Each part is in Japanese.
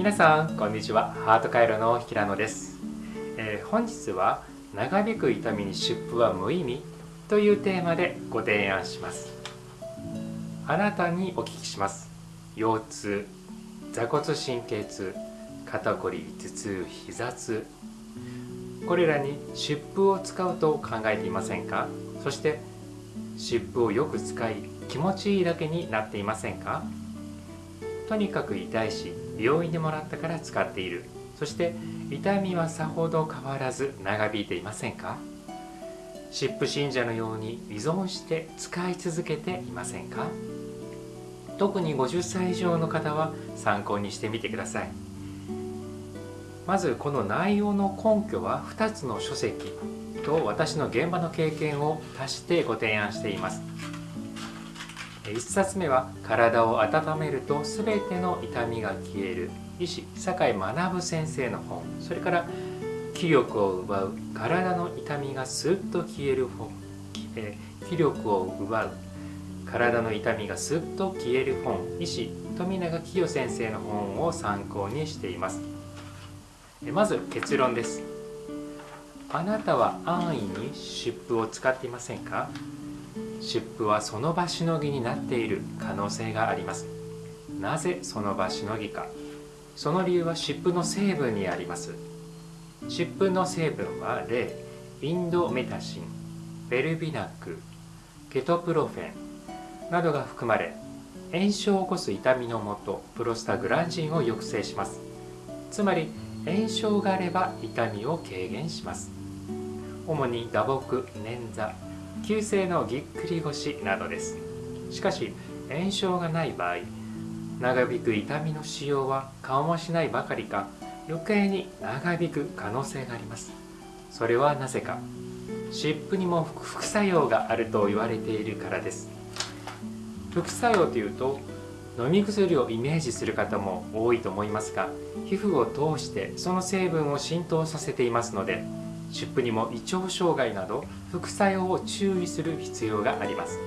皆さんこんにちは。ハート回路の平野です、えー、本日は長引く痛みに湿布は無意味というテーマでご提案します。あなたにお聞きします。腰痛座骨神経痛肩こり頭痛膝痛。これらに湿布を使うと考えていませんか？そして湿布をよく使い気持ちいいだけになっていませんか？とにかく痛いし病院でもらったから使っている。そして痛みはさほど変わらず長引いていませんか？湿布信者のように依存して使い続けていませんか？特に50歳以上の方は参考にしてみてください。まずこの内容の根拠は2つの書籍と私の現場の経験を足してご提案しています。1冊目は「体を温めると全ての痛みが消える」医師酒井学先生の本。それから気力を奪う。体の痛みがスッと消える本。気力を奪う。体の痛みがスッと消える本。医師富永清先生の本を参考にしています。まず結論です。あなたは安易に湿布を使っていませんか？湿布はその場しのぎになっている可能性があります。なぜその場しのぎか。その理由は湿布の成分にあります。湿布の成分は例インドメタシンベルビナックケトプロフェンなどが含まれ炎症を起こす痛みのもとプロスタグランジンを抑制します。つまり炎症があれば痛みを軽減します。主に打撲捻挫急性のぎっくり腰などです。しかし炎症がない場合長引く痛みの使用は顔もしないばかりか余計に長引く可能性があります。それはなぜか。湿布にも副作用があると言われているからです。副作用というと飲み薬をイメージする方も多いと思いますが皮膚を通してその成分を浸透させていますので湿布にも胃腸障害など副作用を注意する必要があります。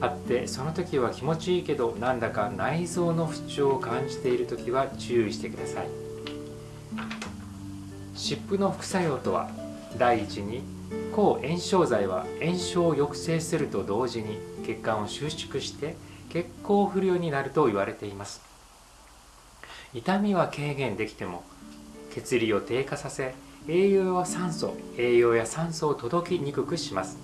あってその時は気持ちいいけどなんだか内臓の不調を感じている時は注意してください。湿布の副作用とは第一に抗炎症剤は炎症を抑制すると同時に血管を収縮して血行不良になると言われています。痛みは軽減できても血流を低下させ栄養や酸素栄養や酸素を届きにくくします。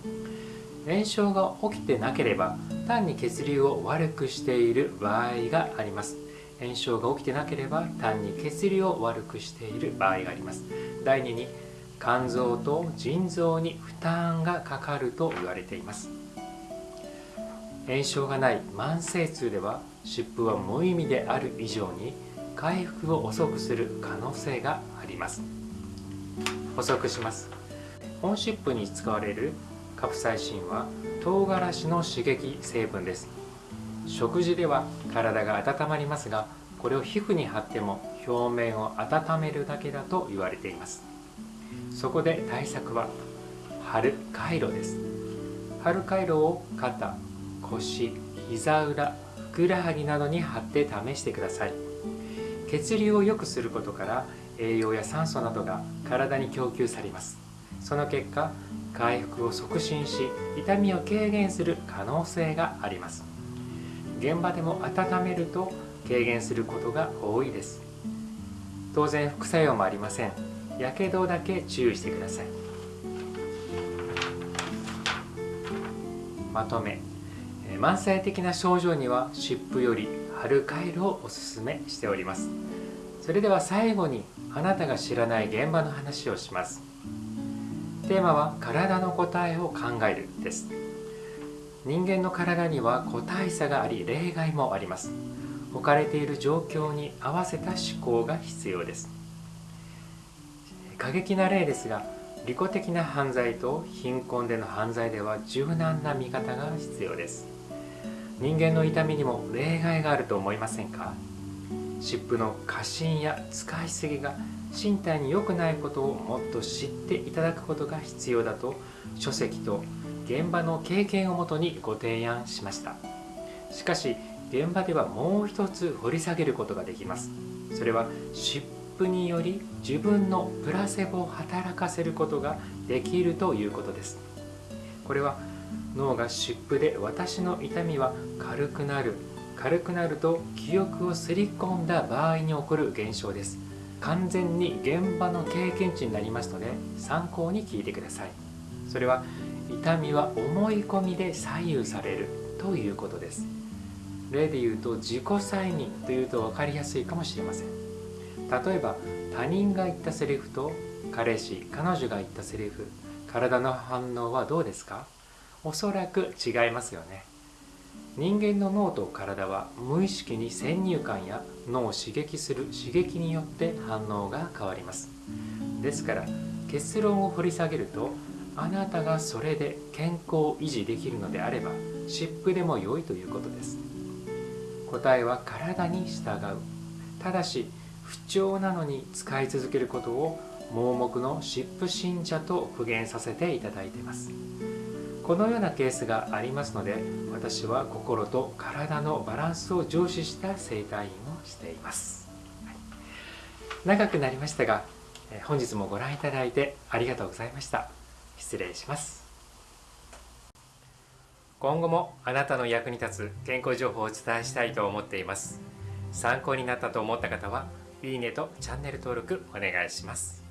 炎症が起きてなければ単に血流を悪くしている場合があります。炎症が起きてなければ単に血流を悪くしている場合があります。第2に肝臓と腎臓に負担がかかると言われています。炎症がない慢性痛では湿布は無意味である以上に回復を遅くする可能性があります。補足します。本湿布に使われるカプサイシンは唐辛子の刺激成分です。食事では体が温まりますがこれを皮膚に貼っても表面を温めるだけだと言われています。そこで対策は貼る回路です。貼る回路を肩腰膝裏ふくらはぎなどに貼って試してください。血流を良くすることから栄養や酸素などが体に供給されます。その結果回復を促進し痛みを軽減する可能性があります。現場でも温めると軽減することが多いです。当然副作用もありません。やけどだけ注意してください。まとめ。慢性的な症状には湿布より貼る回路をおすすめしております。それでは最後にあなたが知らない現場の話をします。テーマは体の答えを考えるです。人間の体には個体差があり例外もあります。置かれている状況に合わせた思考が必要です。過激な例ですが利己的な犯罪と貧困での犯罪では柔軟な見方が必要です。人間の痛みにも例外があると思いませんか？湿布の過信や使いすぎが身体に良くないことをもっと知っていただくことが必要だと書籍と現場の経験をもとにご提案しました。しかし現場ではもう一つ掘り下げることができます。それは湿布により自分のプラセボを働かせることができるということです。これは脳が湿布で私の痛みは軽くなる。軽くなると記憶をすり込んだ場合に起こる現象です。完全に現場の経験値になりますので参考に聞いてください。それは痛みは思い込みで左右されるということです。例で言うと自己催眠というと分かりやすいかもしれません。例えば他人が言ったセリフと彼氏彼女が言ったセリフ体の反応はどうですか？おそらく違いますよね。人間の脳と体は無意識に先入観や脳を刺激する刺激によって反応が変わります。ですから結論を掘り下げるとあなたがそれで健康を維持できるのであれば湿布でも良いということです。答えは体に従う。ただし不調なのに使い続けることを盲目の湿布信者と苦言させていただいています。このようなケースがありますので私は心と体のバランスを重視した整体院をしています、はい、長くなりましたが本日もご覧いただいてありがとうございました。失礼します。今後もあなたの役に立つ健康情報をお伝えしたいと思っています。参考になったと思った方はいいねとチャンネル登録お願いします。